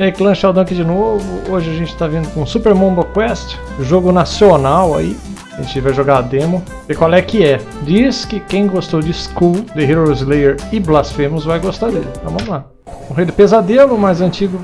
E aí, Clã Sheldon aqui de novo. Hoje a gente tá vindo com Super Mombo Quest, jogo nacional aí. A gente vai jogar a demo. E qual é que é? Diz que quem gostou de School, The Hero Slayer e Blasphemous vai gostar dele. Então vamos lá. Um rei do pesadelo, mais antigo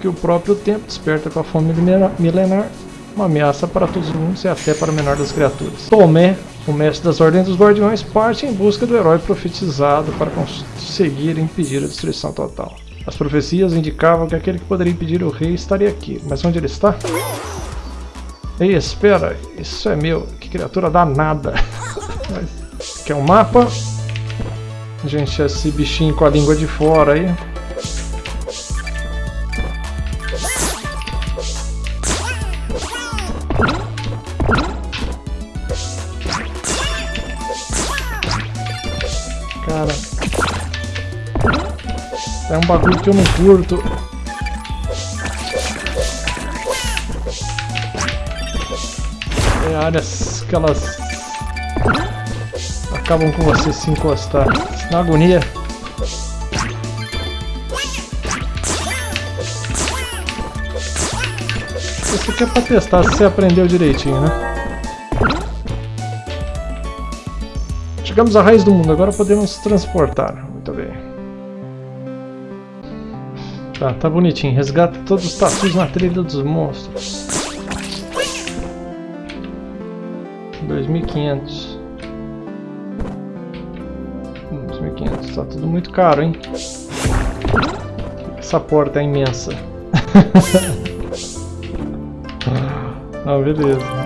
que o próprio tempo, desperta com a fome milenar. Uma ameaça para todos os mundos e até para o menor das criaturas. Tomé, o mestre das ordens dos guardiões, parte em busca do herói profetizado para conseguir impedir a destruição total. As profecias indicavam que aquele que poderia impedir o rei estaria aqui, mas onde ele está? Ei, espera, isso é meu, que criatura danada. É um mapa. Gente, esse bichinho com a língua de fora aí. É um bagulho que eu não curto. É áreas que elas acabam com você se encostar. Na agonia. Isso aqui é pra testar se você aprendeu direitinho, né? Chegamos à raiz do mundo, agora podemos transportar. Tá, tá bonitinho. Resgata todos os tatus na trilha dos monstros. 2.500. 2.500. Tá tudo muito caro, hein? Essa porta é imensa. Não, beleza.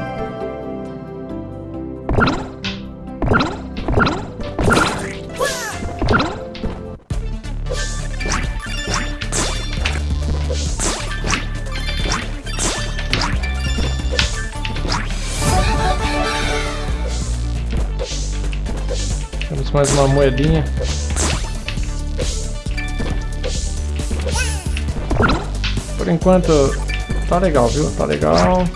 Mais uma moedinha. Por enquanto tá legal, viu? Tá legal.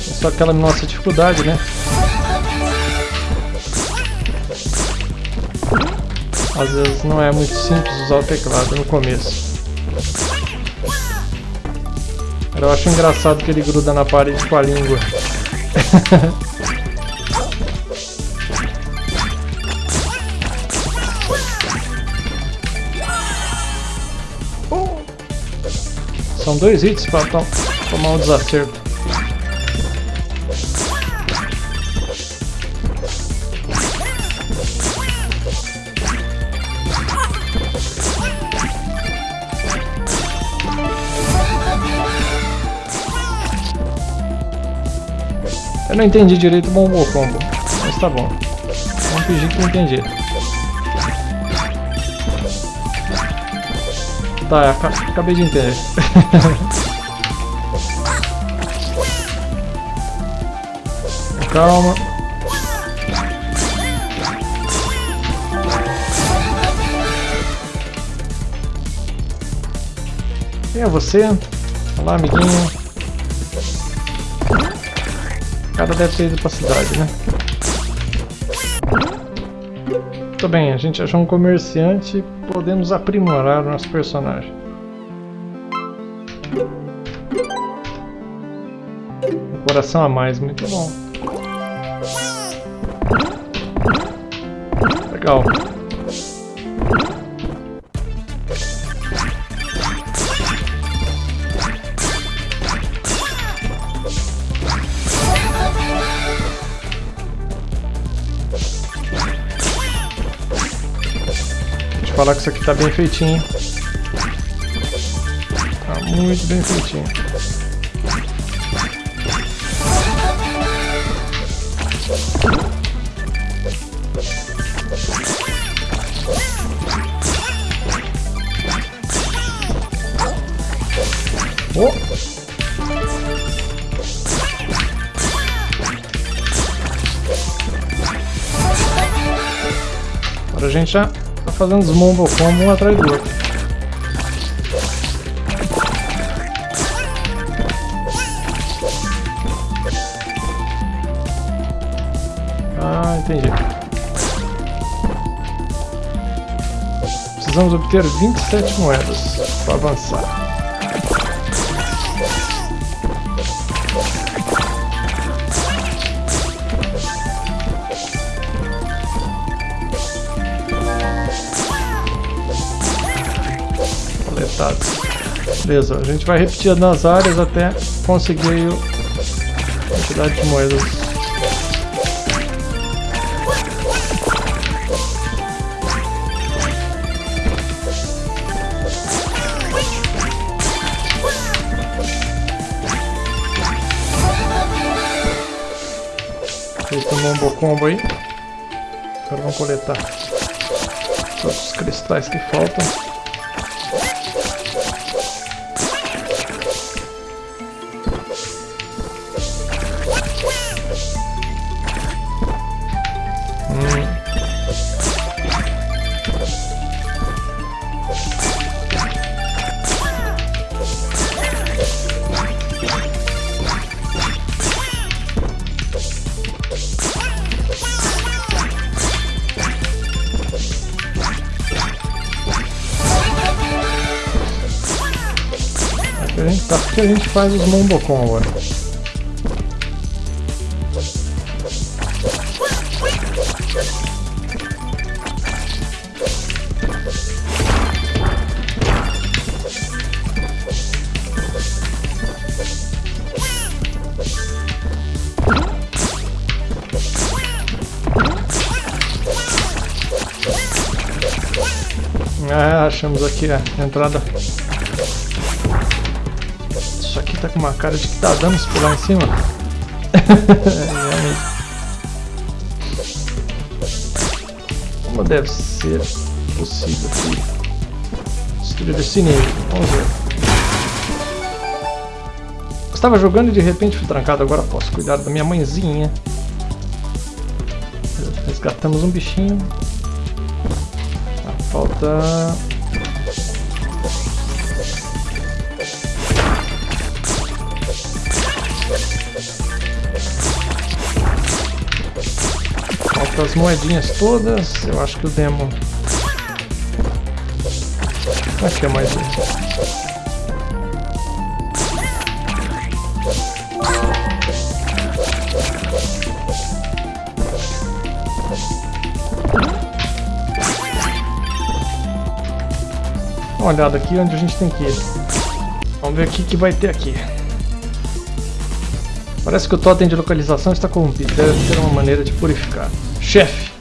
Só aquela nossa dificuldade, né? Às vezes não é muito simples usar o teclado no começo. Eu acho engraçado que ele gruda na parede com a língua. São dois hits para tomar um desacerto. Eu não entendi direito o Bombo Combo, mas tá bom. Vamos fingir que não entendi. Tá, acabei de entender. Calma. Quem é você? Olá, amiguinho cara deve ter ido pra cidade, né? Muito bem, a gente achou um comerciante e podemos aprimorar o nosso personagem. Um coração a mais, muito bom. Legal. Falar que isso aqui tá bem feitinho. Tá muito bem feitinho. Oh. Agora a gente já fazendo os mumbo combo um atrás do outro. Ah, entendi. Precisamos obter 27 moedas para avançar. Beleza, a gente vai repetir nas áreas até conseguir a quantidade de moedas Fez um combo combo aí. Agora vamos coletar todos os cristais que faltam. A gente tá, que a gente faz os Mombocom agora. Ah, achamos aqui a entrada com uma cara de que tá dando se pular em cima. Como deve ser possível aqui? Destruir esse inimigo. Vamos ver. Estava jogando e de repente fui trancado. Agora posso cuidar da minha mãezinha. Resgatamos um bichinho. Ah, falta as moedinhas todas. Eu acho que o demo... Aqui é mais um. Uma olhada aqui onde a gente tem que ir. Vamos ver o que, que vai ter aqui. Parece que o totem de localização está corrompido. Deve ter uma maneira de purificar. Chefe!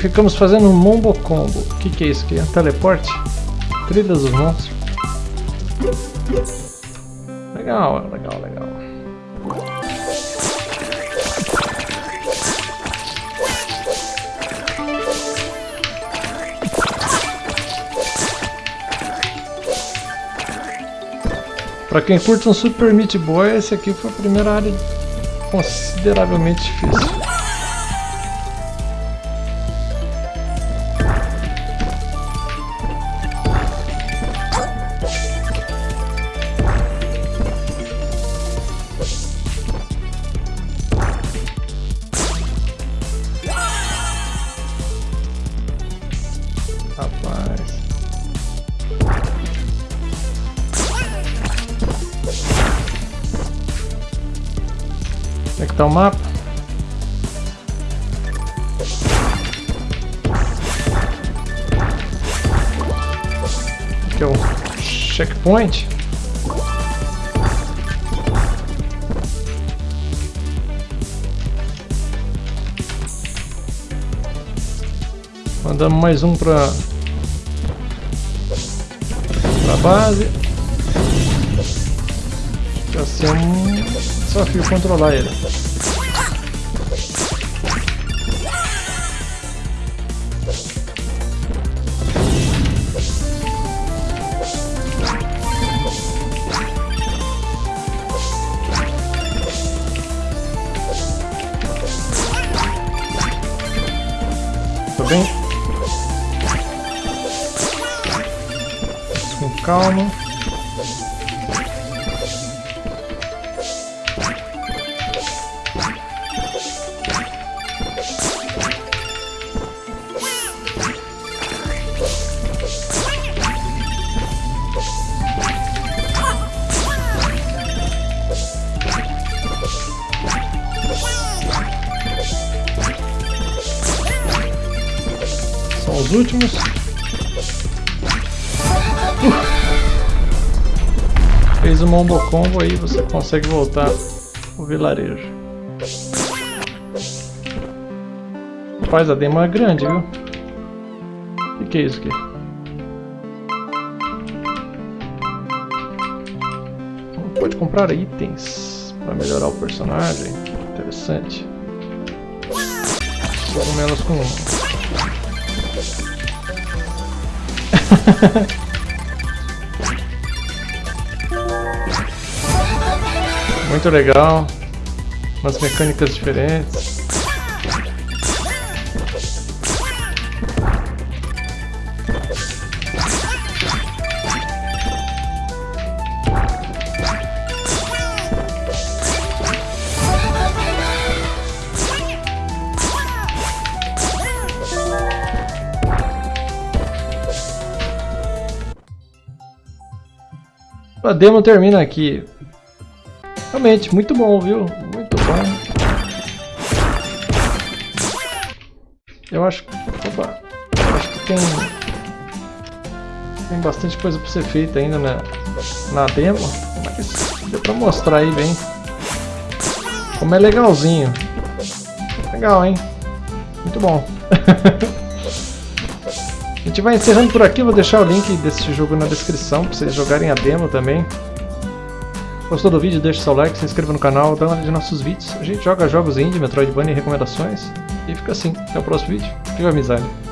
Ficamos fazendo um Mombo Combo. O que, que é isso aqui? É um teleporte? Trilhas dos monstros. Legal, legal, legal. Pra quem curte um Super Meat Boy, esse aqui foi a primeira área consideravelmente difícil. Conectar o mapa. Aqui é o checkpoint. Mandamos mais um para para base. Vai ser desafio controlar ele. Tudo bem? Com calma. Últimos. Uh! Fez o Mombo Combo aí, você consegue voltar o vilarejo. Rapaz, a demo é grande, viu? O que, que é isso aqui? Pode comprar itens para melhorar o personagem. Interessante. Cogumelos com Muito legal. Umas mecânicas diferentes. A demo termina aqui. Realmente, muito bom, viu? Muito bom. Eu acho, opa, eu acho que tem, tem bastante coisa para ser feita ainda na, na demo, mas deu para mostrar aí bem como é legalzinho. Legal, hein? Muito bom. A gente vai encerrando por aqui, vou deixar o link desse jogo na descrição para vocês jogarem a demo também. Gostou do vídeo? Deixe seu like, se inscreva no canal, dá uma olhada nos nossos vídeos. A gente joga jogos indie, Metroidvania e recomendações. E fica assim. Até o próximo vídeo. Viva amizade!